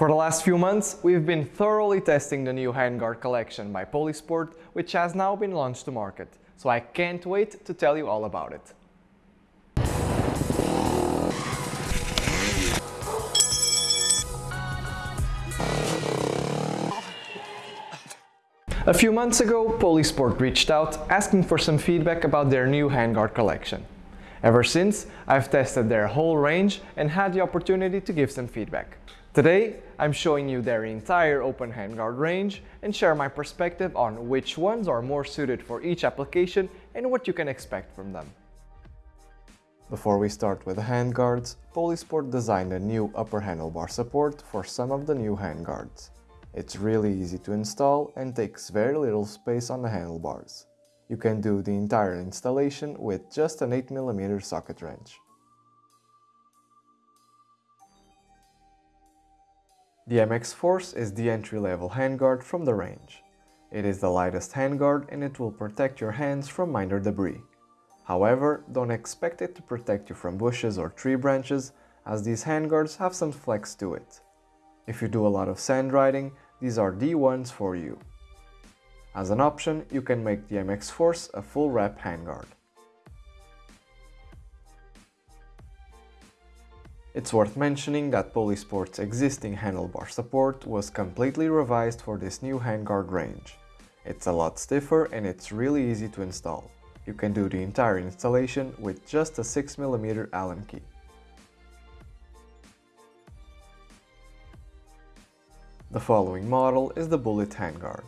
For the last few months, we've been thoroughly testing the new handguard collection by Polysport, which has now been launched to market, so I can't wait to tell you all about it. A few months ago, Polysport reached out asking for some feedback about their new handguard collection. Ever since, I've tested their whole range and had the opportunity to give some feedback. Today, I'm showing you their entire open handguard range and share my perspective on which ones are more suited for each application and what you can expect from them. Before we start with the handguards, Polysport designed a new upper handlebar support for some of the new handguards. It's really easy to install and takes very little space on the handlebars. You can do the entire installation with just an 8mm socket wrench. The MX Force is the entry-level handguard from the range. It is the lightest handguard and it will protect your hands from minor debris. However, don't expect it to protect you from bushes or tree branches as these handguards have some flex to it. If you do a lot of sand riding, these are the ones for you. As an option, you can make the MX Force a full wrap handguard. It's worth mentioning that Polysport's existing handlebar support was completely revised for this new handguard range. It's a lot stiffer and it's really easy to install. You can do the entire installation with just a 6mm Allen key. The following model is the Bullet handguard.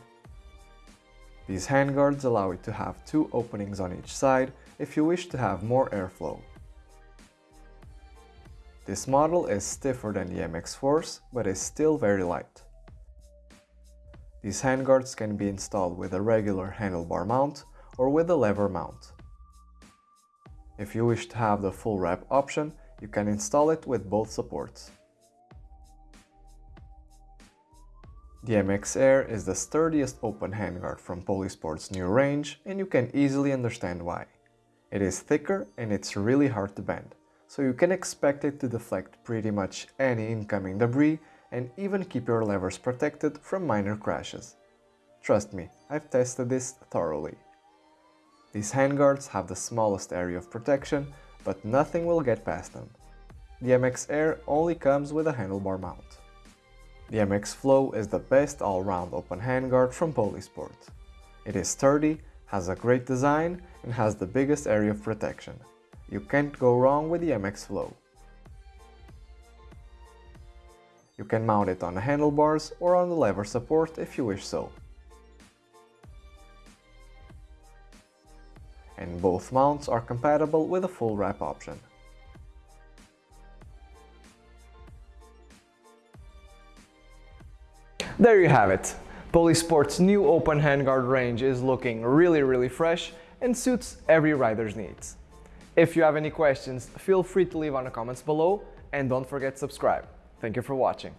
These handguards allow you to have two openings on each side if you wish to have more airflow. This model is stiffer than the MX Force, but is still very light. These handguards can be installed with a regular handlebar mount or with a lever mount. If you wish to have the full wrap option, you can install it with both supports. The MX Air is the sturdiest open handguard from Polysport's new range and you can easily understand why. It is thicker and it's really hard to bend, so you can expect it to deflect pretty much any incoming debris and even keep your levers protected from minor crashes. Trust me, I've tested this thoroughly. These handguards have the smallest area of protection, but nothing will get past them. The MX Air only comes with a handlebar mount. The MX Flow is the best all-round open handguard from Polysport. It is sturdy, has a great design and has the biggest area of protection. You can't go wrong with the MX Flow. You can mount it on the handlebars or on the lever support if you wish so. And both mounts are compatible with a full wrap option. There you have it. Polysport's new open handguard range is looking really really fresh and suits every rider's needs. If you have any questions, feel free to leave on the comments below and don't forget to subscribe. Thank you for watching.